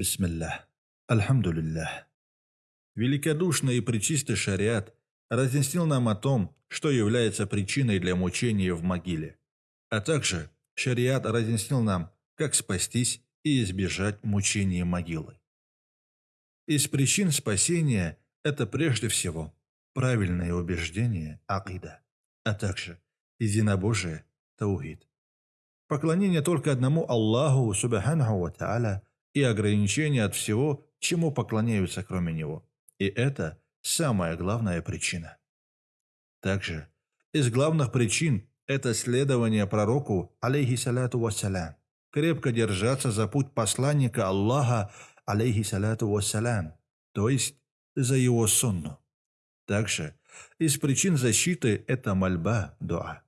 Бисмиллах. Альхамдулиллах. Великодушный и пречистый шариат разъяснил нам о том, что является причиной для мучения в могиле, а также шариат разъяснил нам, как спастись и избежать мучения могилы. Из причин спасения это прежде всего правильное убеждение акида, а также единобожие таухид. Поклонение только одному Аллаху Субханаху Ва Та'аля и ограничение от всего, чему поклоняются кроме Него. И это самая главная причина. Также из главных причин это следование пророку, алейхиссалату вассалям, крепко держаться за путь посланника Аллаха, алейхиссалату вассалям, то есть за его сунну. Также из причин защиты это мольба, дуа.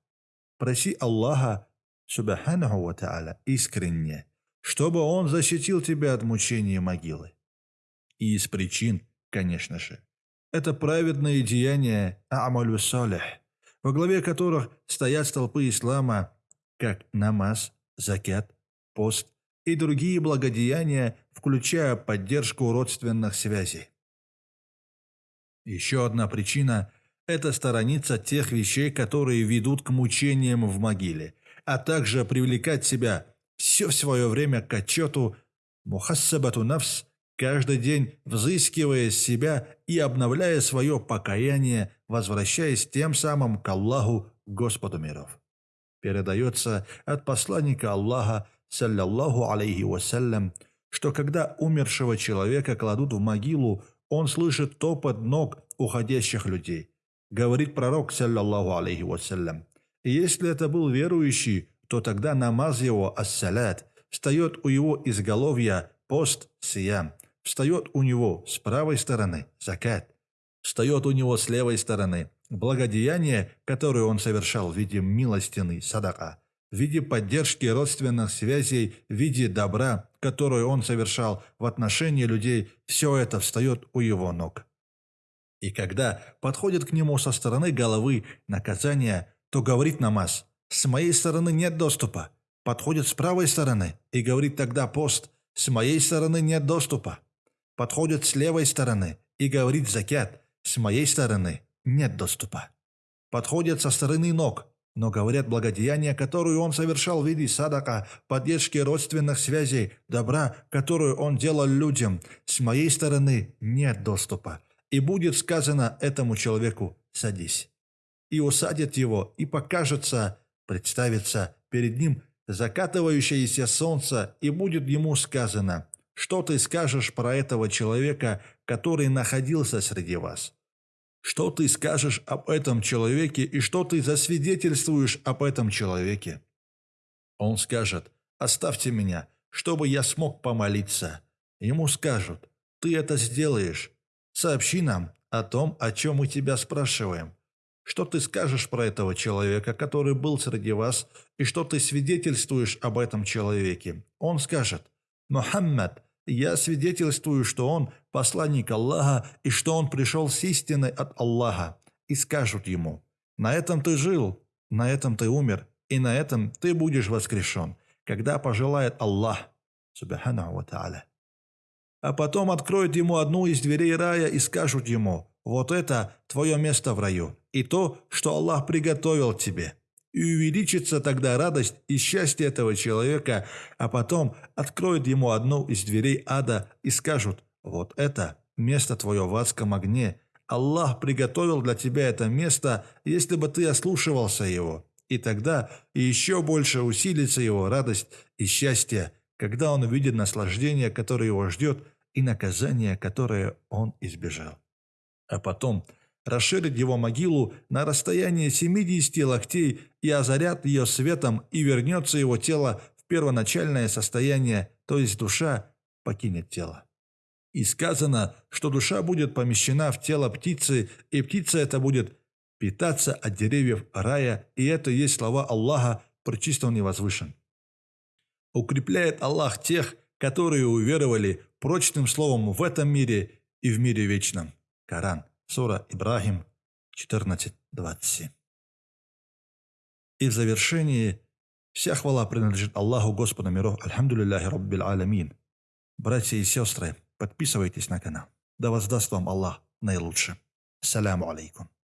Проси Аллаха, субханаху ва та'аля, искренне, чтобы Он защитил тебя от мучения могилы. И из причин, конечно же, это праведные деяния Амалю Салих, во главе которых стоят столпы ислама, как намаз, закят, пост и другие благодеяния, включая поддержку родственных связей. Еще одна причина – это сторониться тех вещей, которые ведут к мучениям в могиле, а также привлекать себя все свое время к отчету «Мухассабату навс» каждый день взыскивая себя и обновляя свое покаяние, возвращаясь тем самым к Аллаху, Господу миров. Передается от посланника Аллаха, саллаллаху алейхи вассалям, что когда умершего человека кладут в могилу, он слышит топот ног уходящих людей. Говорит пророк, саллаллаху алейхи вассалям. Если это был верующий, то тогда намаз его, ассалят, встает у его изголовья пост, сиям, встает у него с правой стороны закат, встает у него с левой стороны благодеяние, которое он совершал в виде милостины, садака, в виде поддержки родственных связей, в виде добра, которое он совершал в отношении людей, все это встает у его ног. И когда подходит к нему со стороны головы наказание, то говорит намаз, «С моей стороны нет доступа». Подходит с правой стороны и говорит тогда пост, «С моей стороны нет доступа» подходит с левой стороны и говорит закят, с моей стороны нет доступа. Подходят со стороны ног, но говорят благодеяния, которую он совершал в виде садака, поддержки родственных связей, добра, которую он делал людям, с моей стороны нет доступа. И будет сказано этому человеку «садись». И усадит его, и покажется, представится перед ним закатывающееся солнце, и будет ему сказано что ты скажешь про этого человека, который находился среди вас? Что ты скажешь об этом человеке и что ты засвидетельствуешь об этом человеке? Он скажет, оставьте меня, чтобы я смог помолиться. Ему скажут, ты это сделаешь. Сообщи нам о том, о чем мы тебя спрашиваем. Что ты скажешь про этого человека, который был среди вас, и что ты свидетельствуешь об этом человеке? Он скажет, Мухаммад, я свидетельствую, что он посланник Аллаха и что он пришел с истиной от Аллаха. И скажут ему, на этом ты жил, на этом ты умер, и на этом ты будешь воскрешен, когда пожелает Аллах, субханаху ва. А потом откроют ему одну из дверей рая и скажут ему, вот это твое место в раю, и то, что Аллах приготовил тебе и увеличится тогда радость и счастье этого человека, а потом откроют ему одну из дверей ада и скажут «Вот это место твое в адском огне. Аллах приготовил для тебя это место, если бы ты ослушивался его». И тогда еще больше усилится его радость и счастье, когда он увидит наслаждение, которое его ждет, и наказание, которое он избежал. А потом – расширит его могилу на расстояние 70 локтей и озарят ее светом, и вернется его тело в первоначальное состояние, то есть душа покинет тело. И сказано, что душа будет помещена в тело птицы, и птица эта будет питаться от деревьев рая, и это есть слова Аллаха, причисто он и возвышен. Укрепляет Аллах тех, которые уверовали прочным словом в этом мире и в мире вечном. Коран. Сура Ибрахим 14.27. И в завершении вся хвала принадлежит Аллаху Господу миров, Альхамдулиллахи Раббил Аламин. Братья и сестры, подписывайтесь на канал. Да воздаст вам Аллах наилучше. Саляму алейкум.